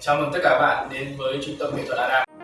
Chào mừng tất cả các bạn đến với trung tâm nghệ thuật Adam